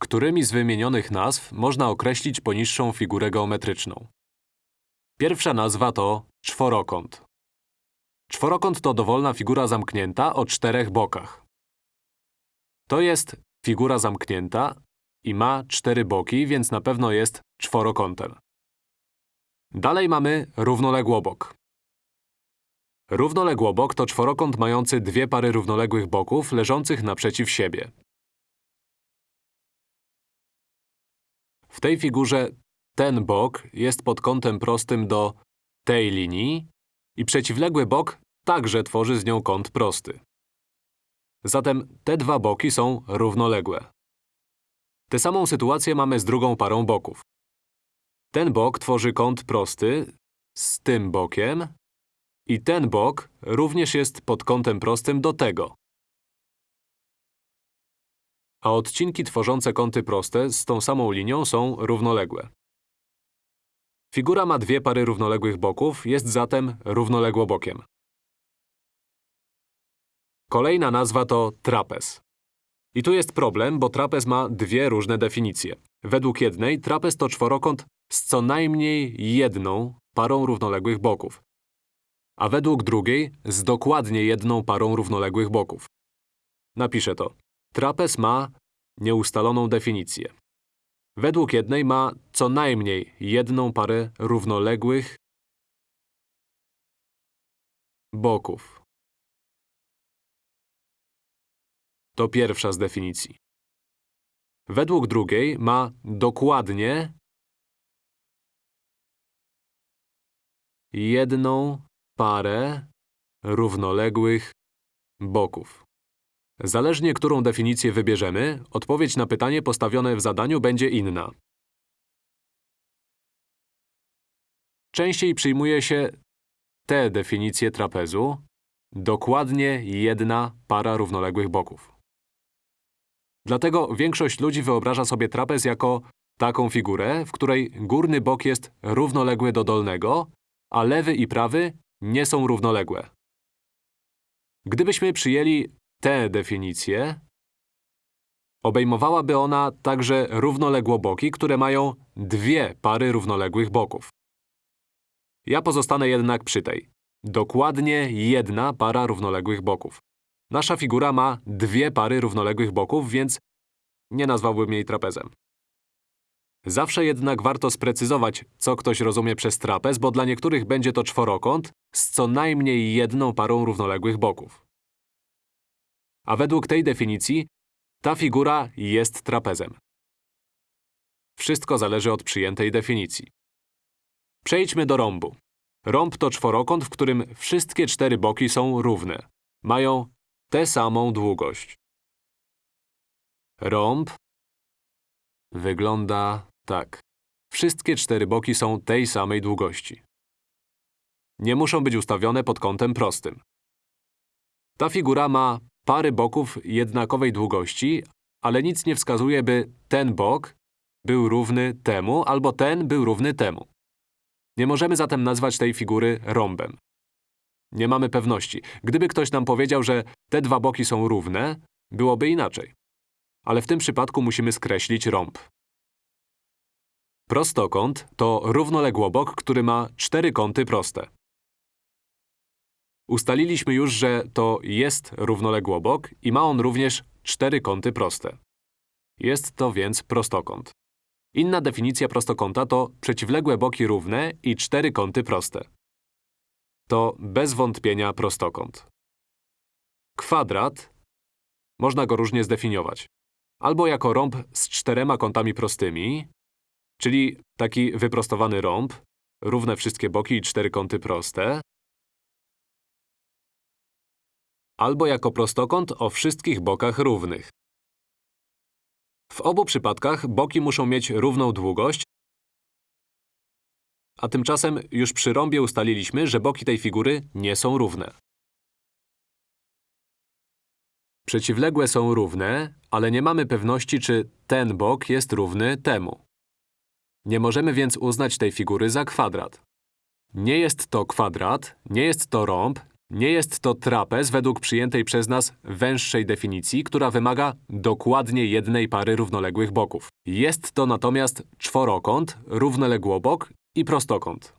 Którymi z wymienionych nazw można określić poniższą figurę geometryczną? Pierwsza nazwa to czworokąt. Czworokąt to dowolna figura zamknięta o czterech bokach. To jest figura zamknięta i ma cztery boki, więc na pewno jest czworokątem. Dalej mamy równoległobok. Równoległobok to czworokąt mający dwie pary równoległych boków leżących naprzeciw siebie. W tej figurze ten bok jest pod kątem prostym do tej linii i przeciwległy bok także tworzy z nią kąt prosty. Zatem te dwa boki są równoległe. Tę samą sytuację mamy z drugą parą boków. Ten bok tworzy kąt prosty z tym bokiem i ten bok również jest pod kątem prostym do tego. A odcinki tworzące kąty proste z tą samą linią są równoległe. Figura ma dwie pary równoległych boków, jest zatem równoległobokiem. Kolejna nazwa to trapez. I tu jest problem, bo trapez ma dwie różne definicje. Według jednej trapez to czworokąt z co najmniej jedną parą równoległych boków, a według drugiej z dokładnie jedną parą równoległych boków. Napiszę to. Trapez ma nieustaloną definicję. Według jednej ma co najmniej jedną parę równoległych boków. To pierwsza z definicji. Według drugiej ma dokładnie jedną parę równoległych boków. Zależnie, którą definicję wybierzemy, odpowiedź na pytanie postawione w zadaniu będzie inna. Częściej przyjmuje się tę definicję trapezu, dokładnie jedna para równoległych boków. Dlatego większość ludzi wyobraża sobie trapez jako taką figurę, w której górny bok jest równoległy do dolnego, a lewy i prawy nie są równoległe. Gdybyśmy przyjęli tę definicję, obejmowałaby ona także równoległoboki, które mają dwie pary równoległych boków. Ja pozostanę jednak przy tej. Dokładnie jedna para równoległych boków. Nasza figura ma dwie pary równoległych boków, więc nie nazwałbym jej trapezem. Zawsze jednak warto sprecyzować, co ktoś rozumie przez trapez, bo dla niektórych będzie to czworokąt z co najmniej jedną parą równoległych boków. A według tej definicji ta figura jest trapezem. Wszystko zależy od przyjętej definicji. Przejdźmy do rąbu. Rąb to czworokąt, w którym wszystkie cztery boki są równe. Mają tę samą długość. Rąb wygląda tak. Wszystkie cztery boki są tej samej długości. Nie muszą być ustawione pod kątem prostym. Ta figura ma pary boków jednakowej długości, ale nic nie wskazuje, by ten bok był równy temu albo ten był równy temu. Nie możemy zatem nazwać tej figury rąbem. Nie mamy pewności. Gdyby ktoś nam powiedział, że te dwa boki są równe, byłoby inaczej. Ale w tym przypadku musimy skreślić rąb. Prostokąt to równoległobok, który ma cztery kąty proste. Ustaliliśmy już, że to jest równoległobok i ma on również cztery kąty proste. Jest to więc prostokąt. Inna definicja prostokąta to przeciwległe boki równe i cztery kąty proste. To bez wątpienia prostokąt. Kwadrat można go różnie zdefiniować. Albo jako rąb z czterema kątami prostymi, czyli taki wyprostowany rąb, równe wszystkie boki i cztery kąty proste, albo jako prostokąt o wszystkich bokach równych. W obu przypadkach boki muszą mieć równą długość, a tymczasem już przy rąbie ustaliliśmy, że boki tej figury nie są równe. Przeciwległe są równe, ale nie mamy pewności, czy ten bok jest równy temu. Nie możemy więc uznać tej figury za kwadrat. Nie jest to kwadrat, nie jest to rąb, Nie jest to trapez według przyjętej przez nas węższej definicji, która wymaga dokładnie jednej pary równoległych boków. Jest to natomiast czworokąt, równoległobok i prostokąt.